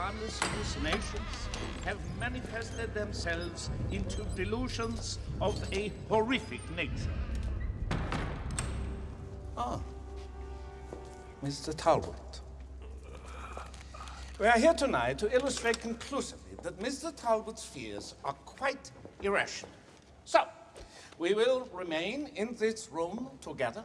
harmless hallucinations have manifested themselves into delusions of a horrific nature. Ah, Mr. Talbot. We are here tonight to illustrate conclusively that Mr. Talbot's fears are quite irrational. So, we will remain in this room together,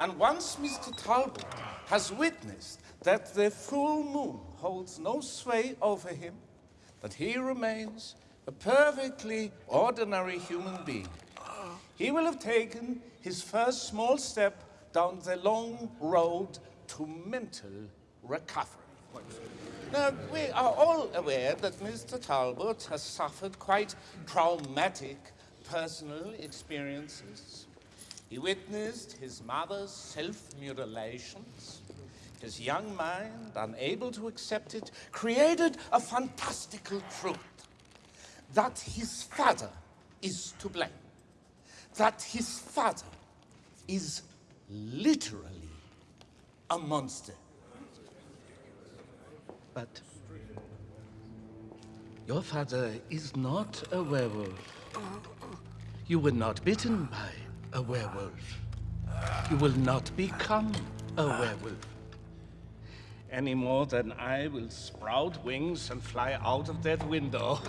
and once Mr. Talbot has witnessed that the full moon holds no sway over him, that he remains a perfectly ordinary human being, he will have taken his first small step down the long road to mental recovery. Now, we are all aware that Mr. Talbot has suffered quite traumatic personal experiences. He witnessed his mother's self-mutilations. His young mind, unable to accept it, created a fantastical truth. That his father is to blame. That his father is literally a monster. But your father is not a werewolf. Uh-uh. You were not bitten by a werewolf. You will not become a werewolf. Any more than I will sprout wings and fly out of that window.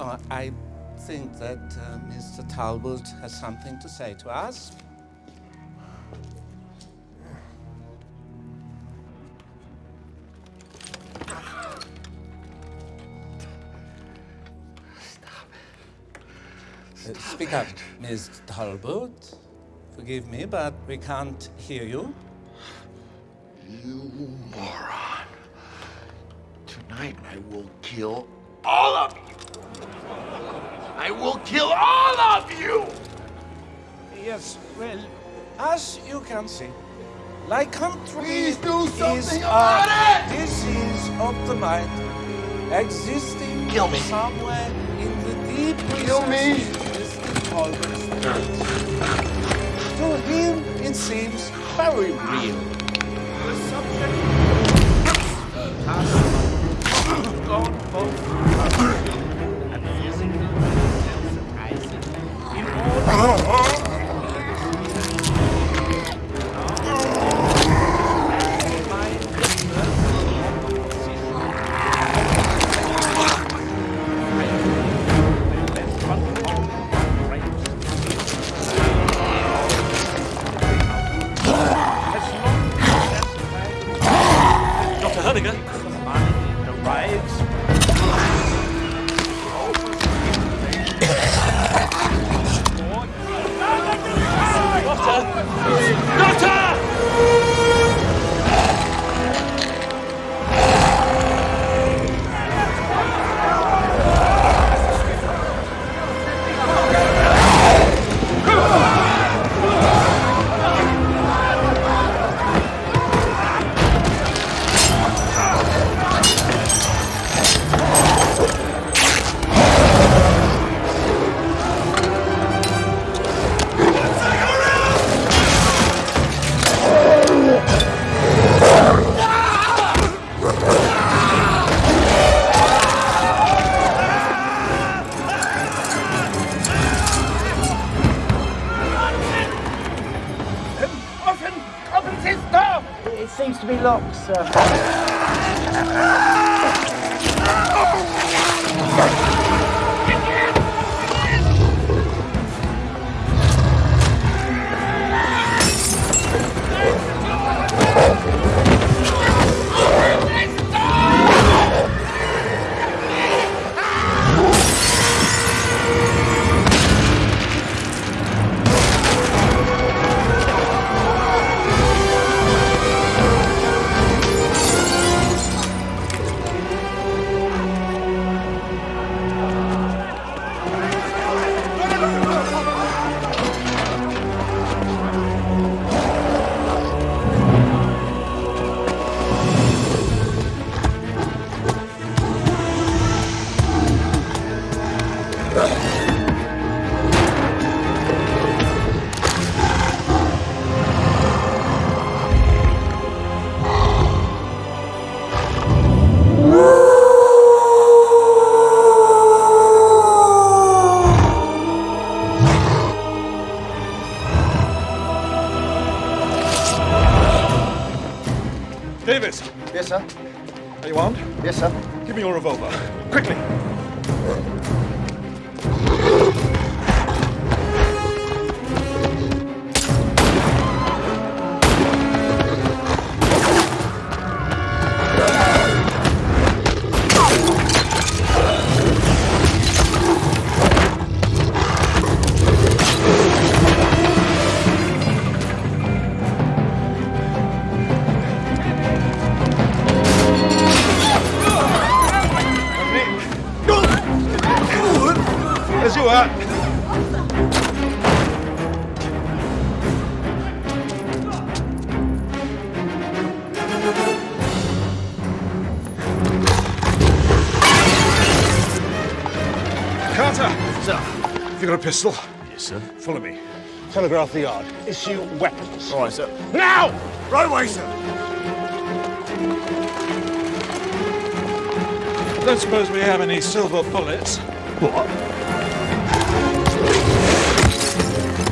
Uh, I think that uh, Mr. Talbot has something to say to us. Uh, speak up, Miss Talbot. Forgive me, but we can't hear you. You moron. Tonight I will kill all of you. I will kill all of you! Yes, well, as you can see, lycanthropy Please do something is about a it! disease of the mind, existing Kill me. somewhere in the deep Kill me. recesses of Mr. Talbot's spirit. To him, it seems very real. Herdiger? arrives Offen! Offen It seems to be locked, sir. Revolver. Quickly. As you are. Carter! Sir. Have you got a pistol? Yes, sir. Follow me. Telegraph the yard. Issue weapons. All right, sir. Now! Right away, sir. Don't suppose we have any silver bullets. What? You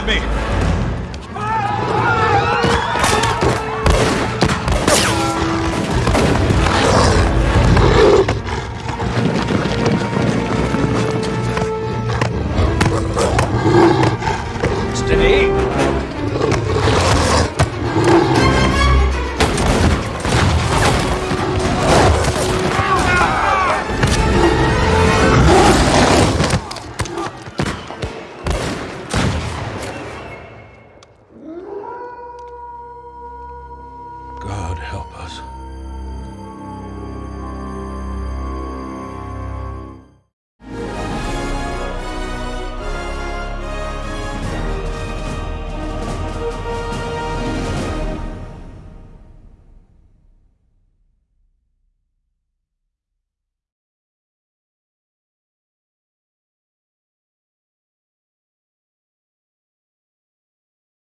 with me. Steady.